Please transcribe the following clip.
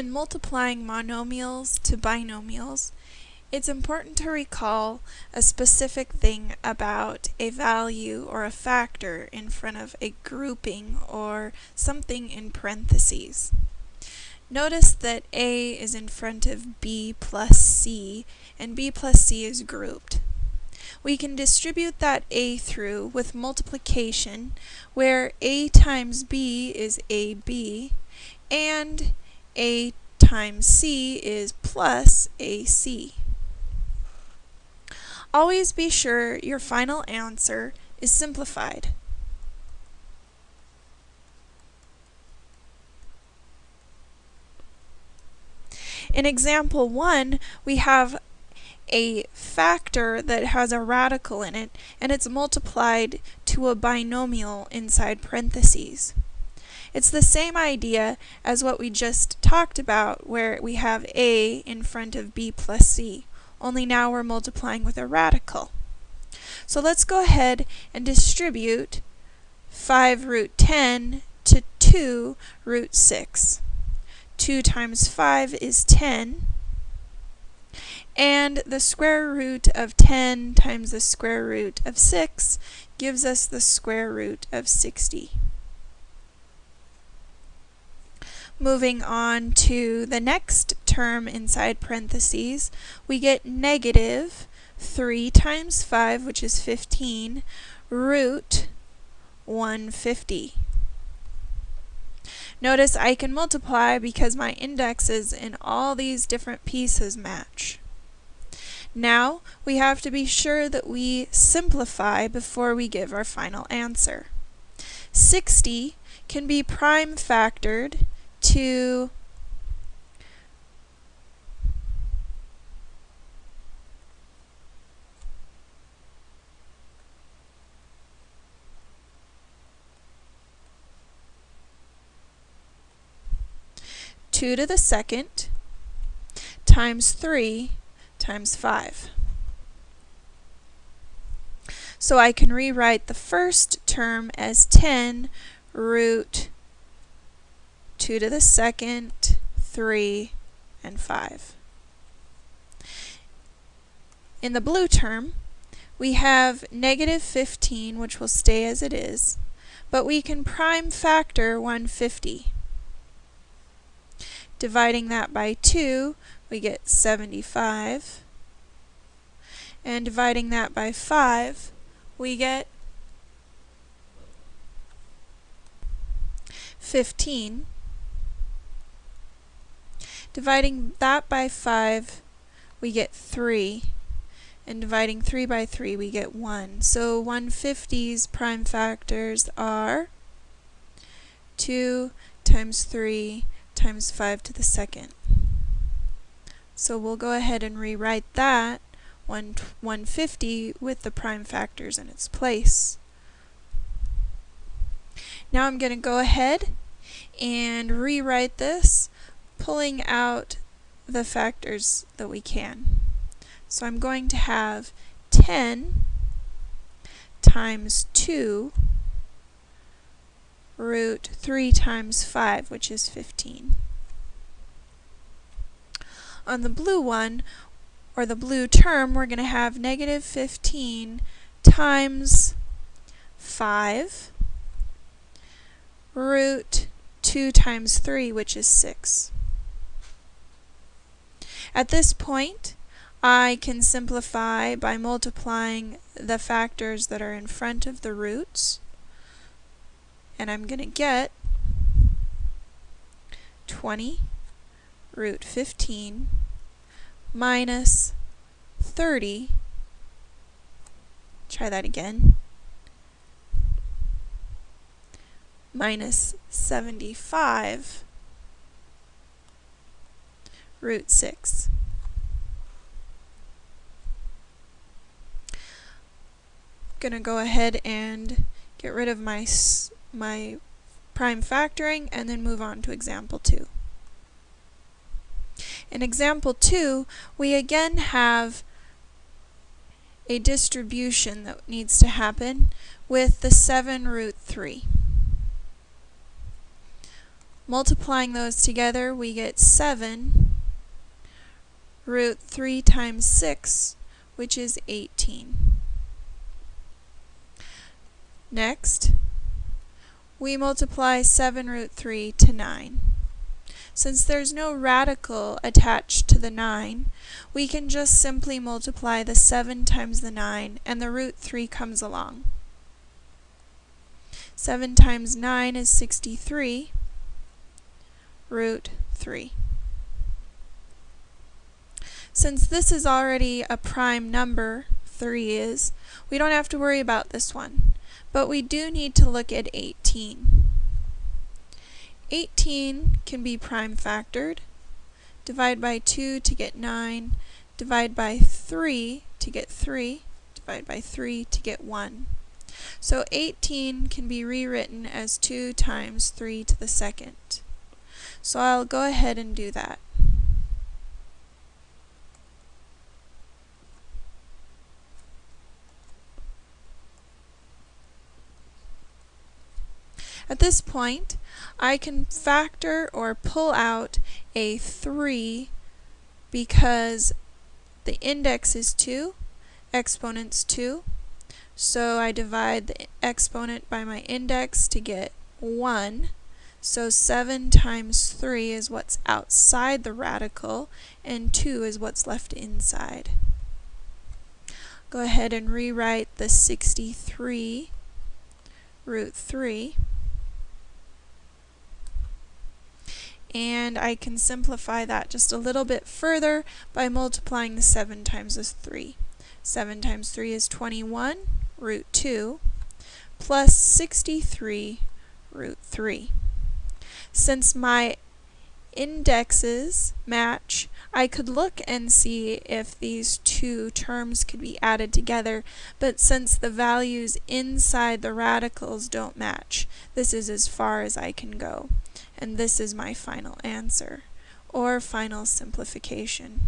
When multiplying monomials to binomials, it's important to recall a specific thing about a value or a factor in front of a grouping or something in parentheses. Notice that A is in front of B plus C, and B plus C is grouped. We can distribute that A through with multiplication, where A times B is AB, and A times C is plus AC. Always be sure your final answer is simplified. In example 1, we have a factor that has a radical in it, and it's multiplied to a binomial inside parentheses. It's the same idea as what we just talked about, where we have a in front of b plus c only now we're multiplying with a radical. So let's go ahead and distribute 5 root 10 to 2 root 6. 2 times 5 is 10, and the square root of 10 times the square root of 6 gives us the square root of 60. Moving on to the next term inside parentheses, we get negative 3 times 5, which is 15, root 150. Notice I can multiply because my indexes in all these different pieces match. Now, we have to be sure that we simplify before we give our final answer. 60 can be prime factored to two to the second times three times five. So I can rewrite the first term as 10 root 2 to the second, 3, and 5. In the blue term, we have negative 15, which will stay as it is, but we can prime factor 150. Dividing that by 2, we get 75. And dividing that by 5, we get 15. Dividing that by 5, we get 3. And dividing 3 by 3, we get 1. So 150's prime factors are 2 times 3 times 5 to the second. So we'll go ahead and rewrite that 150 with the prime factors in its place. Now I'm going to go ahead and rewrite this pulling out the factors that we can. So I'm going to have 10 times 2 root 3 times 5, which is 15. On the blue one, or the blue term, we're going to have negative 15 times 5 root 2 times 3, which is 6. At this point, I can simplify by multiplying the factors that are in front of the roots. And I'm going to get 20 root 15 minus 30. Try that again. Minus 75 root 6. going to go ahead and get rid of my, my prime factoring and then move on to example 2. In example 2, we again have a distribution that needs to happen with the 7 root 3. Multiplying those together, we get 7 root 3 times 6, which is 18. Next, we multiply 7 root 3 to 9. Since there's no radical attached to the 9, we can just simply multiply the 7 times the 9 and the root 3 comes along. 7 times 9 is 63, root 3. Since this is already a prime number, 3 is, we don't have to worry about this one. But we do need to look at 18. 18 can be prime factored. Divide by 2 to get 9. Divide by 3 to get 3. Divide by 3 to get 1. So 18 can be rewritten as 2 times 3 to the second. So I'll go ahead and do that. At this point, I can factor or pull out a 3 because the index is 2, exponent's 2. So I divide the exponent by my index to get 1. So 7 times 3 is what's outside the radical, and 2 is what's left inside. Go ahead and rewrite the 63 root 3. And I can simplify that just a little bit further by multiplying the 7 times the 3. 7 times 3 is 21, root 2, plus 63, root 3. Since my indexes match, I could look and see if these two terms could be added together, but since the values inside the radicals don't match, this is as far as I can go and this is my final answer, or final simplification.